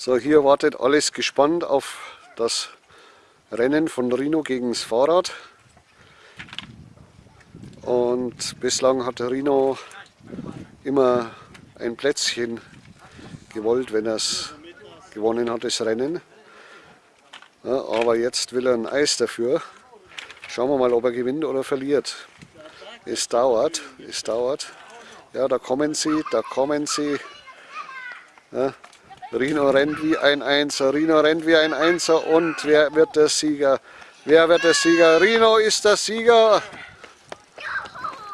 So, hier wartet alles gespannt auf das Rennen von Rino gegen das Fahrrad. Und bislang hat Rino immer ein Plätzchen gewollt, wenn er es gewonnen hat, das Rennen. Ja, aber jetzt will er ein Eis dafür. Schauen wir mal, ob er gewinnt oder verliert. Es dauert, es dauert. Ja, da kommen sie, da kommen sie. Ja, Rino rennt wie ein Einser, Rino rennt wie ein Einser und wer wird der Sieger? Wer wird der Sieger? Rino ist der Sieger!